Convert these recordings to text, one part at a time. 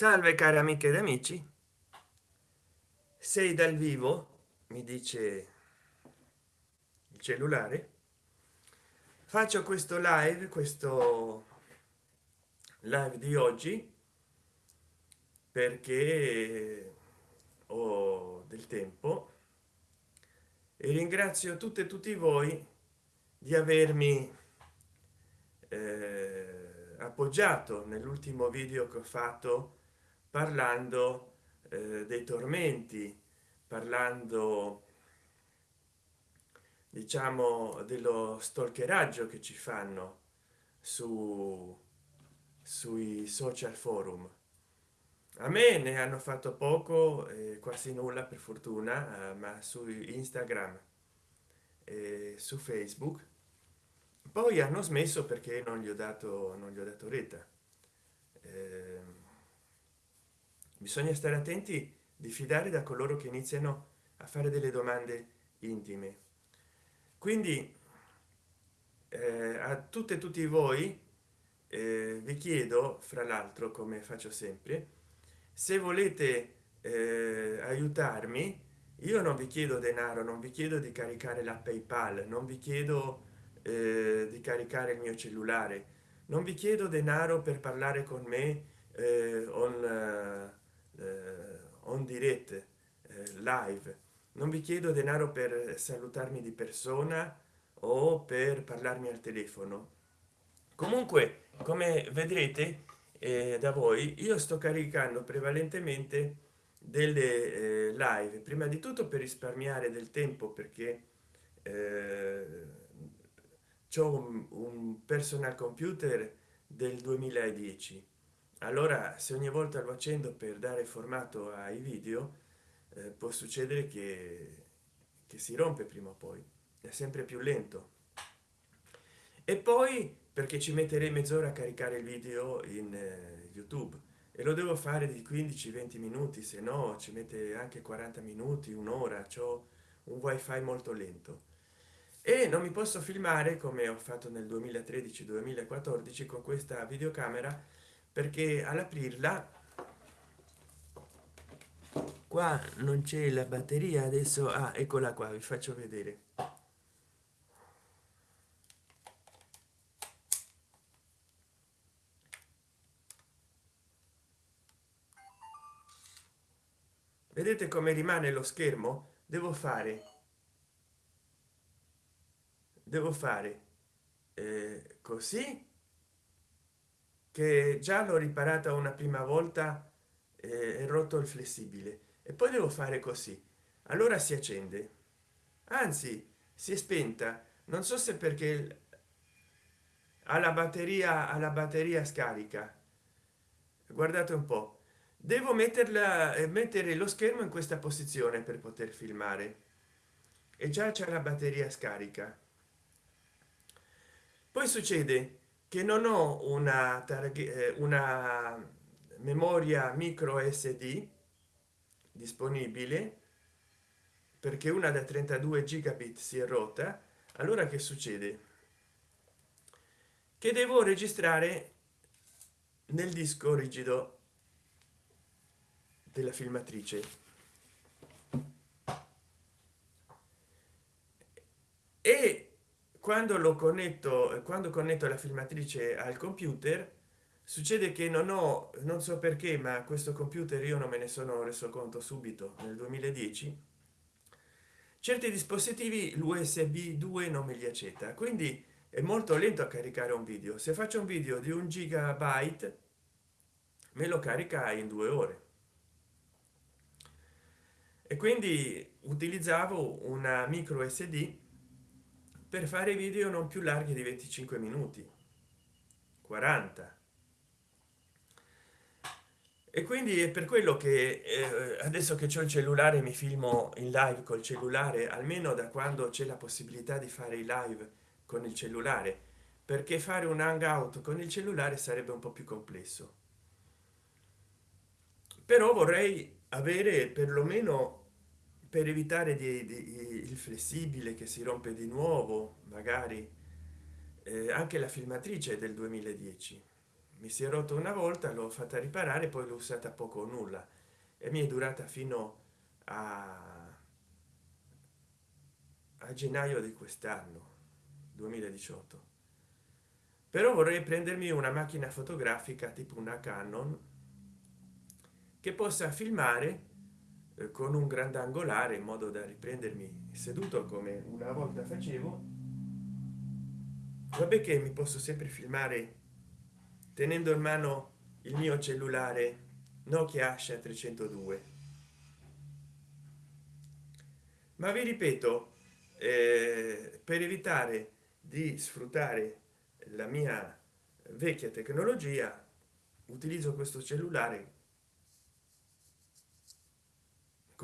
salve cari amiche ed amici. Sei dal vivo mi dice il cellulare. Faccio questo live questo live di oggi perché ho del tempo e ringrazio tutte e tutti voi di avermi eh, appoggiato nell'ultimo video che ho fatto parlando eh, dei tormenti parlando diciamo dello stalkeraggio che ci fanno su sui social forum. A me ne hanno fatto poco eh, quasi nulla per fortuna eh, ma su instagram e su facebook. Poi hanno smesso perché non gli ho dato non gli ho dato retta. Eh, bisogna stare attenti di fidare da coloro che iniziano a fare delle domande intime. Quindi eh, a tutte e tutti voi eh, vi chiedo fra l'altro come faccio sempre se volete eh, aiutarmi io non vi chiedo denaro non vi chiedo di caricare la paypal non vi chiedo eh, di caricare il mio cellulare non vi chiedo denaro per parlare con me eh, on on dirette eh, live. Non vi chiedo denaro per salutarmi di persona o per parlarmi al telefono. Comunque come vedrete eh, da voi io sto caricando prevalentemente delle eh, live. Prima di tutto per risparmiare del tempo perché eh, c'ho un, un personal computer del 2010 allora se ogni volta lo accendo per dare formato ai video eh, può succedere che, che si rompe prima o poi. È sempre più lento. E poi perché ci metterei mezz'ora a caricare il video in eh, youtube? E lo devo fare di 15 20 minuti se no ci mette anche 40 minuti un'ora. Ciò un wifi molto lento. E non mi posso filmare come ho fatto nel 2013 2014 con questa videocamera perché all'aprirla qua non c'è la batteria adesso ah, eccola qua vi faccio vedere. Vedete come rimane lo schermo? Devo fare devo fare eh, così che già l'ho riparata una prima volta e rotto il flessibile. E poi devo fare così. Allora si accende. Anzi si è spenta. Non so se perché alla batteria alla batteria scarica. Guardate un po. Devo metterla e mettere lo schermo in questa posizione per poter filmare. E già c'è la batteria scarica. Poi succede che non ho una eh, una memoria micro sd disponibile perché una da 32 gigabit si è rotta allora che succede? Che devo registrare nel disco rigido della filmatrice e quando lo connetto quando connetto la filmatrice al computer succede che non ho non so perché ma questo computer io non me ne sono reso conto subito nel 2010 certi dispositivi l'usb 2 non me li accetta. Quindi è molto lento a caricare un video. Se faccio un video di un gigabyte me lo carica in due ore. E quindi utilizzavo una micro sd per fare video non più larghi di 25 minuti. 40 e quindi è per quello che eh, adesso che c'è il cellulare mi filmo in live col cellulare almeno da quando c'è la possibilità di fare i live con il cellulare. Perché fare un hangout con il cellulare sarebbe un po più complesso. Però vorrei avere perlomeno per evitare di, di, il flessibile che si rompe di nuovo magari eh, anche la filmatrice del 2010 mi si è rotto una volta l'ho fatta riparare poi l'ho usata poco o nulla. E mi è durata fino a, a gennaio di quest'anno 2018 però vorrei prendermi una macchina fotografica tipo una canon che possa filmare con un grandangolare in modo da riprendermi seduto come una volta facevo. Vabbè che mi posso sempre filmare tenendo in mano il mio cellulare nokia asha 302 ma vi ripeto eh, per evitare di sfruttare la mia vecchia tecnologia utilizzo questo cellulare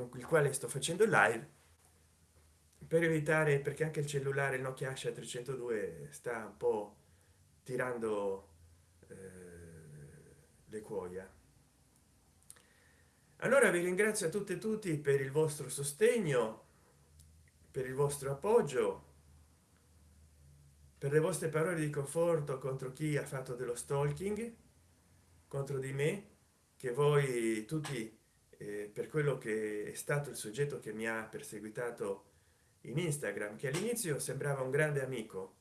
con il quale sto facendo live per evitare perché anche il cellulare nokia asha 302 sta un po tirando eh, le cuoia. Allora vi ringrazio a tutte e tutti per il vostro sostegno per il vostro appoggio per le vostre parole di conforto contro chi ha fatto dello stalking contro di me che voi tutti eh, per quello che è stato il soggetto che mi ha perseguitato in instagram che all'inizio sembrava un grande amico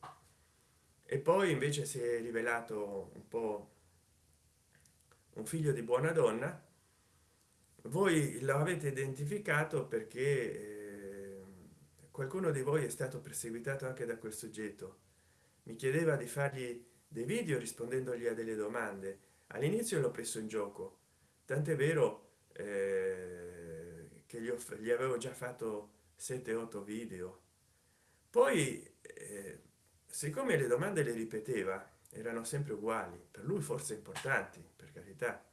e poi invece si è rivelato un po un figlio di buona donna. Voi lo avete identificato perché eh, qualcuno di voi è stato perseguitato anche da quel soggetto. Mi chiedeva di fargli dei video rispondendogli a delle domande. All'inizio l'ho preso in gioco. Tant'è vero eh, che gli, gli avevo già fatto 7 8 video. Poi eh, siccome le domande le ripeteva erano sempre uguali. Per lui forse importanti per carità.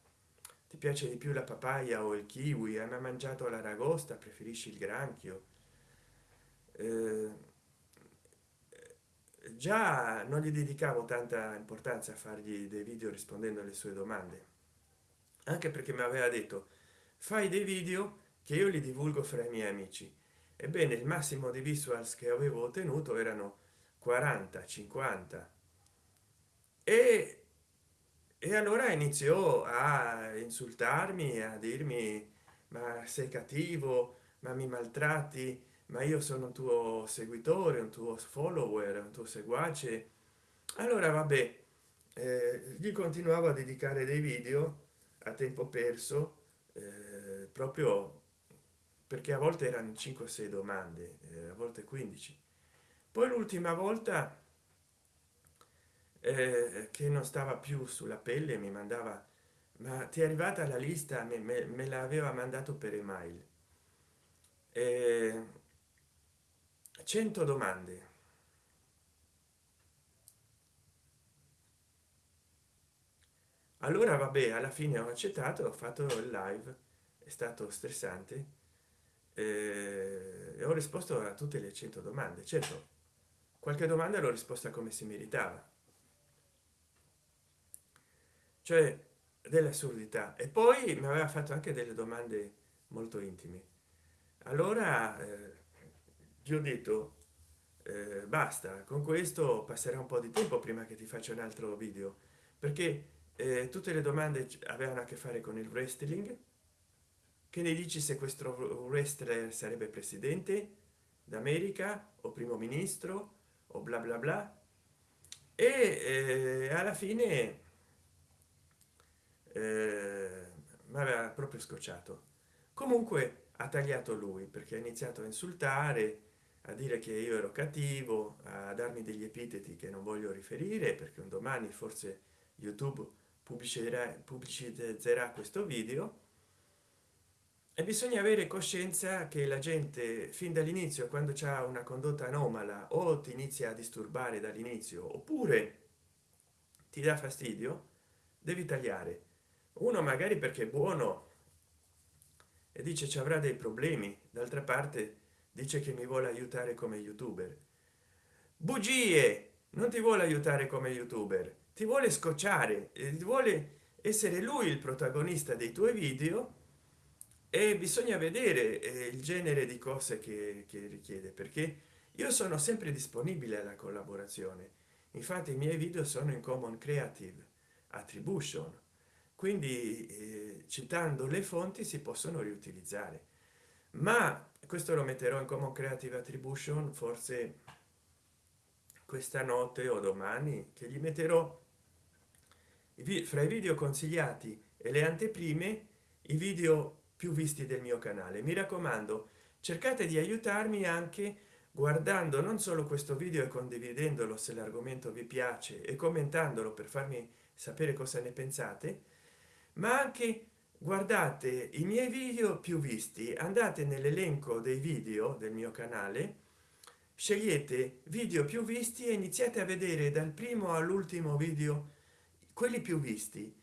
Ti piace di più la papaya o il kiwi? Hai mai mangiato l'aragosta? Preferisci il granchio? Eh, già non gli dedicavo tanta importanza a fargli dei video rispondendo alle sue domande. Anche perché mi aveva detto fai dei video che io li divulgo fra i miei amici. Ebbene il massimo di visuals che avevo ottenuto erano 40 50 e, e allora iniziò a insultarmi a dirmi ma sei cattivo ma mi maltratti ma io sono un tuo seguitore un tuo follower un tuo seguace. Allora vabbè eh, gli continuavo a dedicare dei video a tempo perso eh, proprio perché a volte erano 5 o 6 domande eh, a volte 15 poi l'ultima volta eh, che non stava più sulla pelle mi mandava ma ti è arrivata la lista? Me, me, me l'aveva mandato per email. Eh, 100 domande. Allora vabbè alla fine ho accettato ho fatto il live stato stressante eh, e ho risposto a tutte le 100 domande. Certo qualche domanda l'ho risposta come si meritava. Cioè dell'assurdità e poi mi aveva fatto anche delle domande molto intime. Allora eh, gli ho detto eh, basta con questo passerà un po di tempo prima che ti faccia un altro video perché eh, tutte le domande avevano a che fare con il wrestling che ne dici se questo wrestler sarebbe presidente d'america o primo ministro o bla bla bla. E eh, alla fine eh, mi aveva proprio scocciato. Comunque ha tagliato lui perché ha iniziato a insultare a dire che io ero cattivo a darmi degli epiteti che non voglio riferire perché un domani forse youtube pubblicerà pubblicizzerà questo video e bisogna avere coscienza che la gente fin dall'inizio quando c'è una condotta anomala o ti inizia a disturbare dall'inizio oppure ti dà fastidio devi tagliare. Uno magari perché è buono e dice ci avrà dei problemi d'altra parte dice che mi vuole aiutare come youtuber. Bugie! Non ti vuole aiutare come youtuber ti vuole scocciare e vuole essere lui il protagonista dei tuoi video e bisogna vedere eh, il genere di cose che, che richiede perché io sono sempre disponibile alla collaborazione. Infatti i miei video sono in common creative attribution. Quindi eh, citando le fonti si possono riutilizzare. Ma questo lo metterò in common creative attribution forse questa notte o domani che gli metterò fra i video consigliati e le anteprime i video più visti del mio canale. Mi raccomando cercate di aiutarmi anche guardando non solo questo video e condividendolo se l'argomento vi piace e commentandolo per farmi sapere cosa ne pensate ma anche guardate i miei video più visti. Andate nell'elenco dei video del mio canale scegliete video più visti e iniziate a vedere dal primo all'ultimo video quelli più visti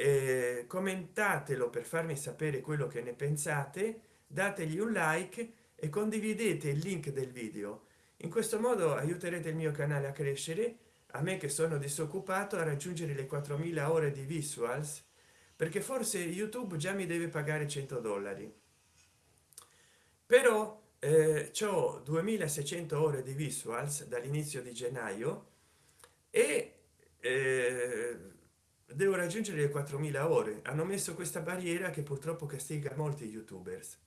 eh, commentatelo per farmi sapere quello che ne pensate dategli un like e condividete il link del video. In questo modo aiuterete il mio canale a crescere a me che sono disoccupato a raggiungere le 4000 ore di visuals perché forse youtube già mi deve pagare 100 dollari. Però eh, ho 2600 ore di visuals dall'inizio di gennaio e eh, devo raggiungere le 4000 ore. Hanno messo questa barriera che purtroppo castiga molti youtubers.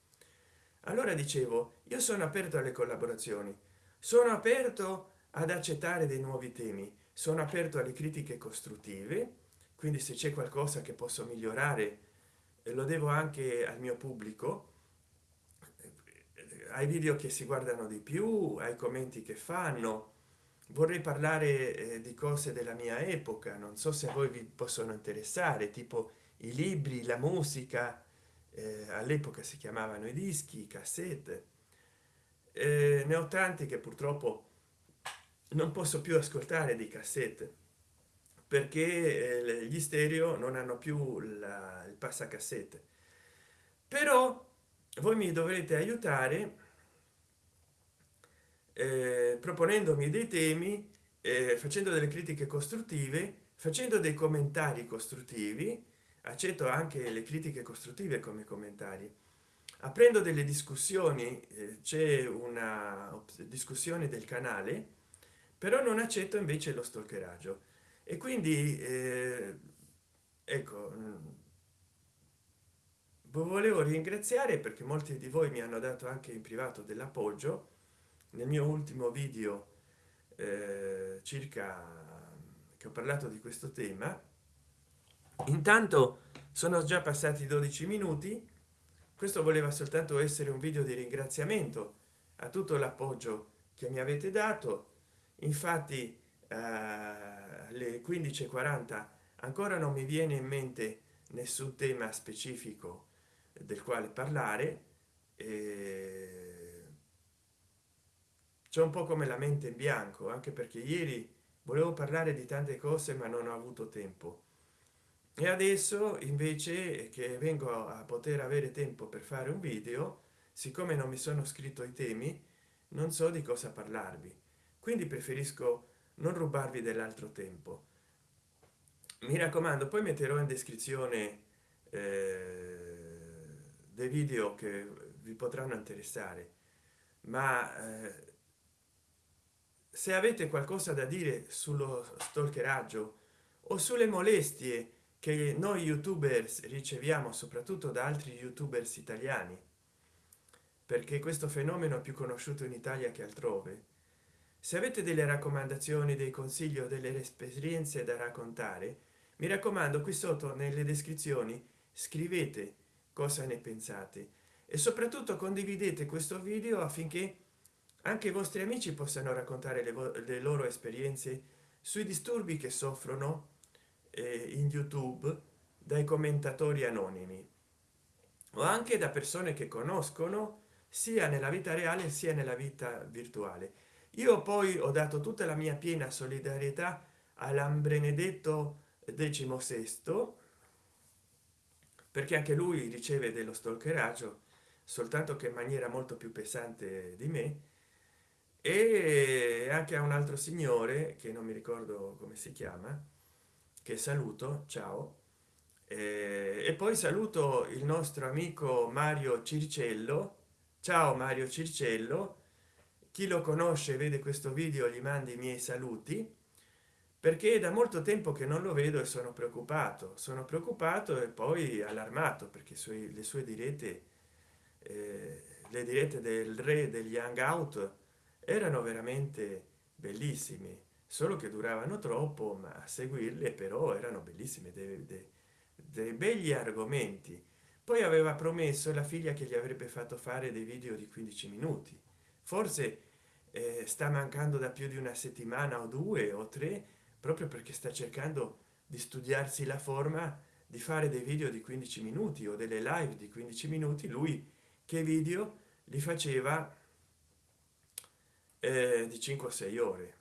Allora dicevo io sono aperto alle collaborazioni. Sono aperto ad accettare dei nuovi temi. Sono aperto alle critiche costruttive. Quindi se c'è qualcosa che posso migliorare lo devo anche al mio pubblico. Ai video che si guardano di più ai commenti che fanno vorrei parlare eh, di cose della mia epoca non so se a voi vi possono interessare tipo i libri la musica eh, all'epoca si chiamavano i dischi cassette. Eh, ne ho tanti che purtroppo non posso più ascoltare di cassette perché eh, gli stereo non hanno più la, il passacassette. Però voi mi dovrete aiutare eh, proponendomi dei temi eh, facendo delle critiche costruttive facendo dei commentari costruttivi accetto anche le critiche costruttive come commentari. Aprendo delle discussioni eh, c'è una discussione del canale però non accetto invece lo stalkeraggio. E quindi eh, ecco mm, volevo ringraziare perché molti di voi mi hanno dato anche in privato dell'appoggio nel mio ultimo video eh, circa che ho parlato di questo tema intanto sono già passati 12 minuti. Questo voleva soltanto essere un video di ringraziamento a tutto l'appoggio che mi avete dato. Infatti eh, alle 15:40 ancora non mi viene in mente nessun tema specifico del quale parlare c'è un po come la mente in bianco anche perché ieri volevo parlare di tante cose ma non ho avuto tempo. E adesso invece che vengo a poter avere tempo per fare un video siccome non mi sono scritto i temi non so di cosa parlarvi. Quindi preferisco non rubarvi dell'altro tempo. Mi raccomando poi metterò in descrizione eh, dei video che vi potranno interessare. Ma eh, se avete qualcosa da dire sullo stalkeraggio o sulle molestie che noi youtubers riceviamo soprattutto da altri youtubers italiani perché questo fenomeno è più conosciuto in italia che altrove se avete delle raccomandazioni dei consigli o delle esperienze da raccontare mi raccomando qui sotto nelle descrizioni scrivete cosa ne pensate e soprattutto condividete questo video affinché anche i vostri amici possano raccontare le, le loro esperienze sui disturbi che soffrono eh, in youtube dai commentatori anonimi o anche da persone che conoscono sia nella vita reale sia nella vita virtuale. Io poi ho dato tutta la mia piena solidarietà all'ambrenedetto sesto perché anche lui riceve dello stalkeraggio soltanto che in maniera molto più pesante di me e anche a un altro signore che non mi ricordo come si chiama che saluto ciao. E, poi saluto il nostro amico mario circello. Ciao mario circello. Chi lo conosce vede questo video gli mandi i miei saluti perché da molto tempo che non lo vedo e sono preoccupato. Sono preoccupato e poi allarmato perché sui, le sue dirette eh, le dirette del re degli hangout erano veramente bellissime solo che duravano troppo ma a seguirle però erano bellissime dei, dei, dei begli argomenti. Poi aveva promesso la figlia che gli avrebbe fatto fare dei video di 15 minuti. Forse eh, sta mancando da più di una settimana o due o tre proprio perché sta cercando di studiarsi la forma di fare dei video di 15 minuti o delle live di 15 minuti. Lui che video li faceva eh, di 5 o 6 ore.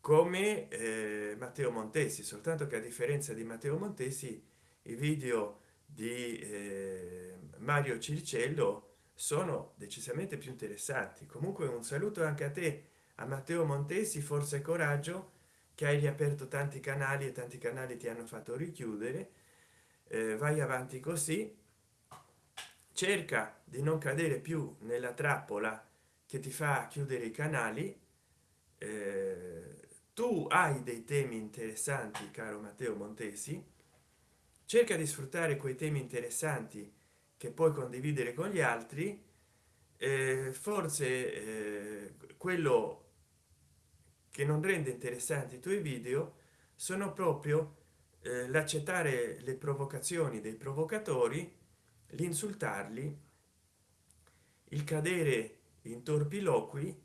Come eh, matteo montesi soltanto che a differenza di matteo montesi i video di eh, mario circello sono decisamente più interessanti. Comunque un saluto anche a te a matteo montesi forza e coraggio che hai riaperto tanti canali e tanti canali ti hanno fatto richiudere. Eh, vai avanti così. Cerca di non cadere più nella trappola che ti fa chiudere i canali eh, tu hai dei temi interessanti caro matteo montesi. Cerca di sfruttare quei temi interessanti che puoi condividere con gli altri. Eh, forse eh, quello che non rende interessanti i tuoi video sono proprio eh, l'accettare le provocazioni dei provocatori l'insultarli il cadere in torpiloqui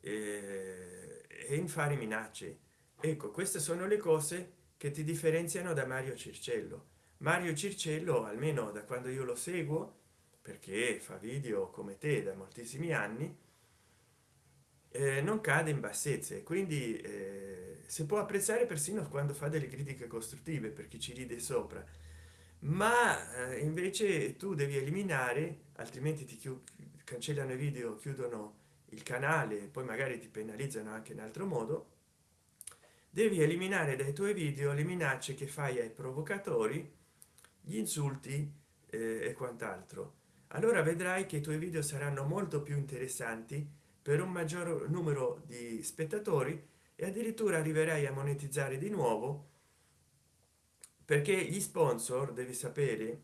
eh, e in fare minacce. Ecco queste sono le cose che ti differenziano da mario circello. Mario circello almeno da quando io lo seguo perché fa video come te da moltissimi anni eh, non cade in bassezze. Quindi eh, si può apprezzare persino quando fa delle critiche costruttive per chi ci ride sopra. Ma eh, invece tu devi eliminare altrimenti ti cancellano i video chiudono il canale poi magari ti penalizzano anche in altro modo devi eliminare dai tuoi video le minacce che fai ai provocatori gli insulti eh, e quant'altro. Allora vedrai che i tuoi video saranno molto più interessanti per un maggior numero di spettatori e addirittura arriverai a monetizzare di nuovo perché gli sponsor devi sapere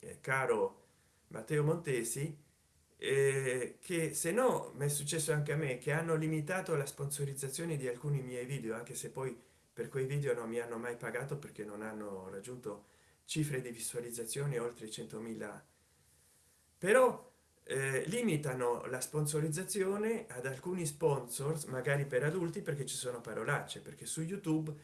eh, caro matteo montesi eh, che se no mi è successo anche a me che hanno limitato la sponsorizzazione di alcuni miei video anche se poi per quei video non mi hanno mai pagato perché non hanno raggiunto cifre di visualizzazione oltre 100.000 però eh, limitano la sponsorizzazione ad alcuni sponsors magari per adulti perché ci sono parolacce perché su youtube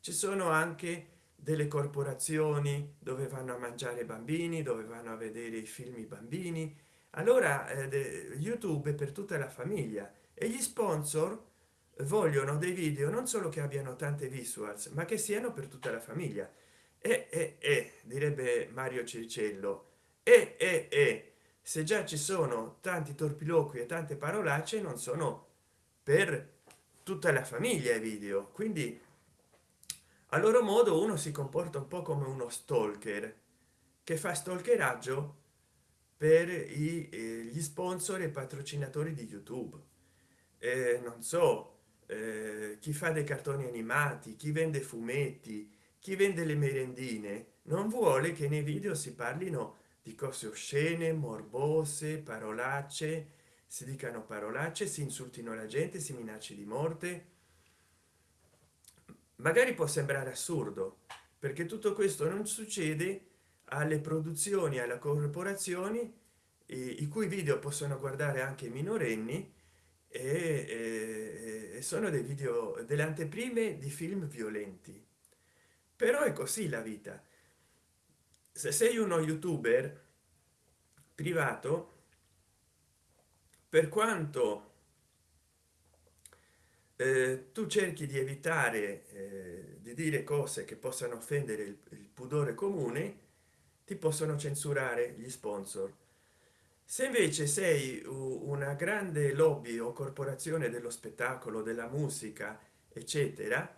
ci sono anche delle corporazioni dove vanno a mangiare bambini dove vanno a vedere i film i bambini allora eh, youtube per tutta la famiglia e gli sponsor vogliono dei video non solo che abbiano tante visuals ma che siano per tutta la famiglia. E, e, e direbbe mario circello e, e, e se già ci sono tanti torpiloqui e tante parolacce non sono per tutta la famiglia i video. Quindi a loro modo uno si comporta un po come uno stalker. Che fa stalkeraggio per i, eh, gli sponsor e patrocinatori di youtube. Eh, non so eh, chi fa dei cartoni animati chi vende fumetti chi vende le merendine non vuole che nei video si parlino di cose oscene morbose parolacce si dicano parolacce si insultino la gente si minacci di morte. Magari può sembrare assurdo perché tutto questo non succede alle produzioni alle corporazioni i, cui video possono guardare anche i minorenni e, e, e sono dei video delle anteprime di film violenti. Però è così la vita. Se sei uno youtuber privato per quanto eh, tu cerchi di evitare eh, di dire cose che possano offendere il, il pudore comune ti possono censurare gli sponsor. Se invece sei una grande lobby o corporazione dello spettacolo della musica eccetera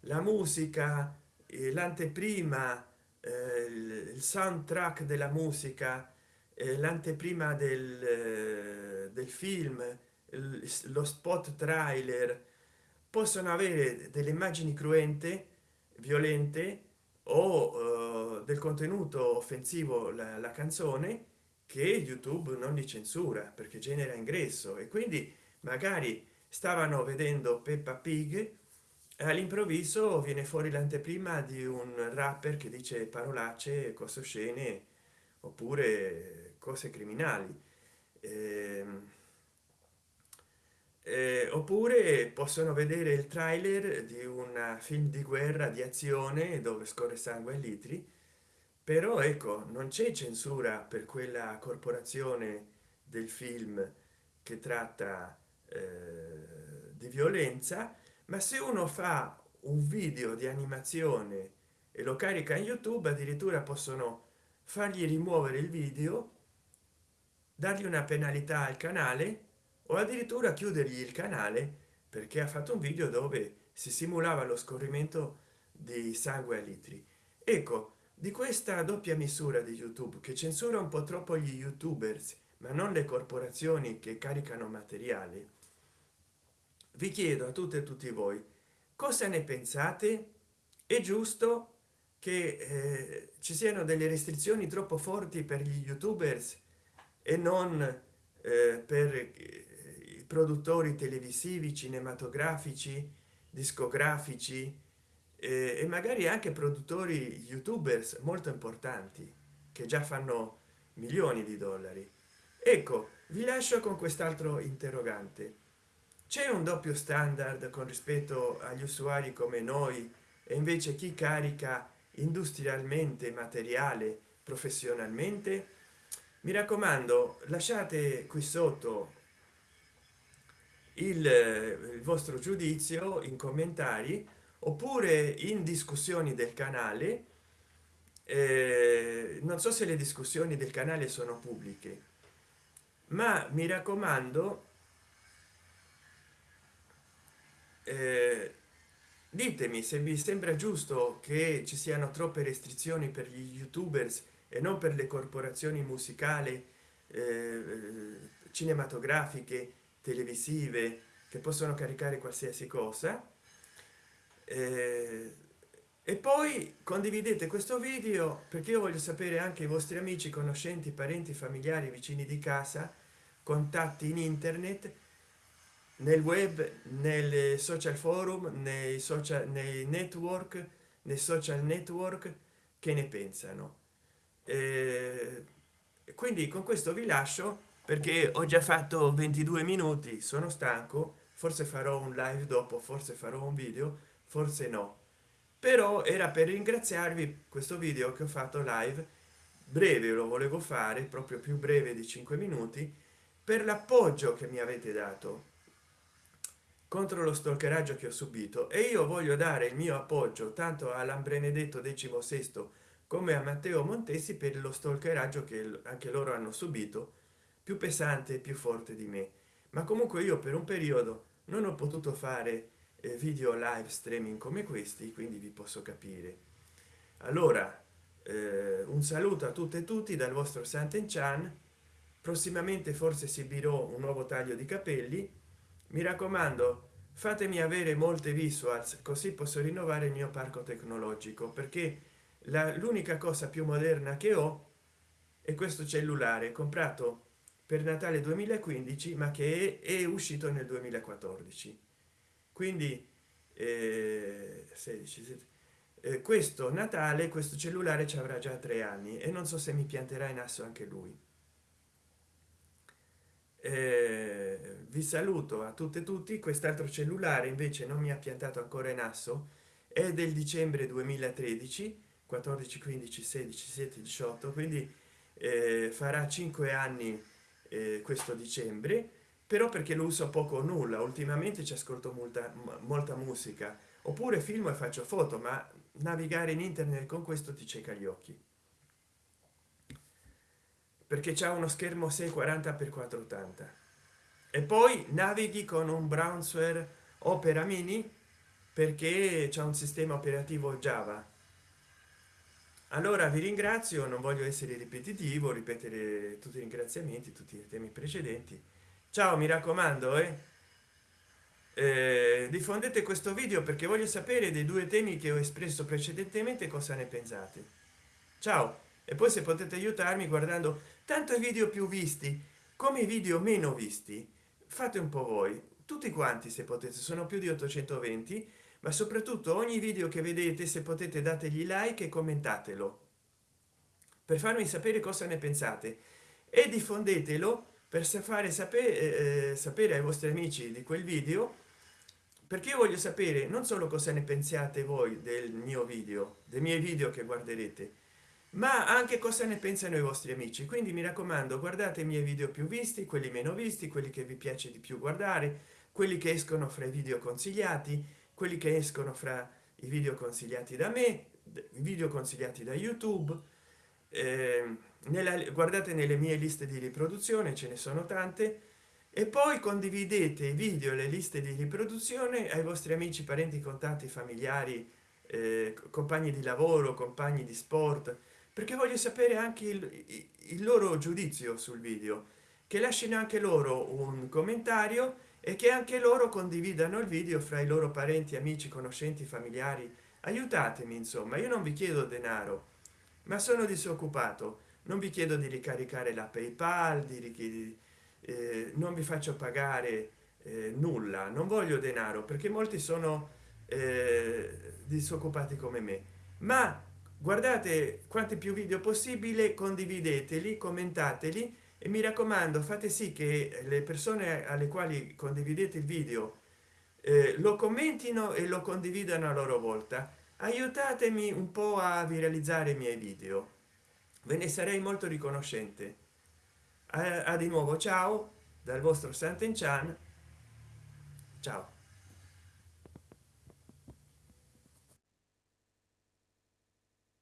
la musica l'anteprima eh, il soundtrack della musica eh, l'anteprima del, eh, del film lo spot trailer possono avere delle immagini cruente violente o del contenuto offensivo la, la canzone che youtube non li censura perché genera ingresso. E quindi magari stavano vedendo peppa pig all'improvviso viene fuori l'anteprima di un rapper che dice parolacce cose oscene oppure cose criminali. Eh, eh, oppure possono vedere il trailer di un film di guerra di azione dove scorre sangue a litri però ecco non c'è censura per quella corporazione del film che tratta eh, di violenza ma se uno fa un video di animazione e lo carica in youtube addirittura possono fargli rimuovere il video dargli una penalità al canale o addirittura chiudergli il canale perché ha fatto un video dove si simulava lo scorrimento di sangue a litri. Ecco di questa doppia misura di youtube che censura un po troppo gli youtubers ma non le corporazioni che caricano materiali vi chiedo a tutte e tutti voi cosa ne pensate? È giusto che eh, ci siano delle restrizioni troppo forti per gli youtubers e non eh, per i produttori televisivi cinematografici discografici e magari anche produttori youtubers molto importanti che già fanno milioni di dollari. Ecco vi lascio con quest'altro interrogante. C'è un doppio standard con rispetto agli usuari come noi e invece chi carica industrialmente materiale professionalmente? Mi raccomando lasciate qui sotto il, il vostro giudizio in commenti oppure in discussioni del canale eh, non so se le discussioni del canale sono pubbliche ma mi raccomando eh, ditemi se vi sembra giusto che ci siano troppe restrizioni per gli youtubers e non per le corporazioni musicali eh, cinematografiche televisive che possono caricare qualsiasi cosa e poi condividete questo video perché io voglio sapere anche i vostri amici conoscenti parenti familiari vicini di casa contatti in internet nel web nelle social forum nei social nei network nei social network che ne pensano. Eh, quindi con questo vi lascio perché ho già fatto 22 minuti sono stanco forse farò un live dopo forse farò un video forse no. Però era per ringraziarvi questo video che ho fatto live breve lo volevo fare proprio più breve di 5 minuti per l'appoggio che mi avete dato contro lo stalkeraggio che ho subito. E io voglio dare il mio appoggio tanto all'ambrenedetto sesto come a matteo montesi per lo stalkeraggio che anche loro hanno subito più pesante e più forte di me. Ma comunque io per un periodo non ho potuto fare video live streaming come questi quindi vi posso capire. Allora eh, un saluto a tutte e tutti dal vostro santen chan. Prossimamente forse esibirò un nuovo taglio di capelli. Mi raccomando fatemi avere molte visuals così posso rinnovare il mio parco tecnologico perché l'unica cosa più moderna che ho è questo cellulare comprato per natale 2015 ma che è, è uscito nel 2014 quindi eh, 16 eh, questo natale questo cellulare ci avrà già tre anni e non so se mi pianterà in asso anche lui. Eh, vi saluto a tutte e tutti. Quest'altro cellulare invece non mi ha piantato ancora in asso. È del dicembre 2013 14 15 16 17 18 quindi eh, farà cinque anni eh, questo dicembre però perché lo uso poco o nulla. Ultimamente ci ascolto molta molta musica. Oppure film e faccio foto ma navigare in internet con questo ti cieca gli occhi. Perché c'è uno schermo 640 x 480 e poi navighi con un browser opera mini perché c'è un sistema operativo java. Allora vi ringrazio. Non voglio essere ripetitivo ripetere tutti i ringraziamenti tutti i temi precedenti ciao mi raccomando eh. Eh, diffondete questo video perché voglio sapere dei due temi che ho espresso precedentemente cosa ne pensate. Ciao e poi se potete aiutarmi guardando tanto i video più visti come i video meno visti fate un po voi. Tutti quanti se potete sono più di 820 ma soprattutto ogni video che vedete se potete dategli like e commentatelo. Per farmi sapere cosa ne pensate. E diffondetelo per fare sapere eh, eh, sapere ai vostri amici di quel video perché io voglio sapere non solo cosa ne pensiate voi del mio video dei miei video che guarderete ma anche cosa ne pensano i vostri amici. Quindi mi raccomando guardate i miei video più visti quelli meno visti quelli che vi piace di più guardare quelli che escono fra i video consigliati quelli che escono fra i video consigliati da me video consigliati da youtube eh, nella, guardate nelle mie liste di riproduzione ce ne sono tante e poi condividete i video le liste di riproduzione ai vostri amici parenti contatti familiari eh, compagni di lavoro compagni di sport perché voglio sapere anche il, il loro giudizio sul video che lasciano anche loro un commentario e che anche loro condividano il video fra i loro parenti amici conoscenti familiari. Aiutatemi insomma io non vi chiedo denaro ma sono disoccupato non vi chiedo di ricaricare la paypal di richiedi eh, non vi faccio pagare eh, nulla. Non voglio denaro perché molti sono eh, disoccupati come me. Ma guardate quanti più video possibile condivideteli commentateli e mi raccomando fate sì che le persone alle quali condividete il video eh, lo commentino e lo condividano a loro volta. Aiutatemi un po a viralizzare i miei video ve ne sarei molto riconoscente. A, a di nuovo ciao dal vostro Santen Chan ciao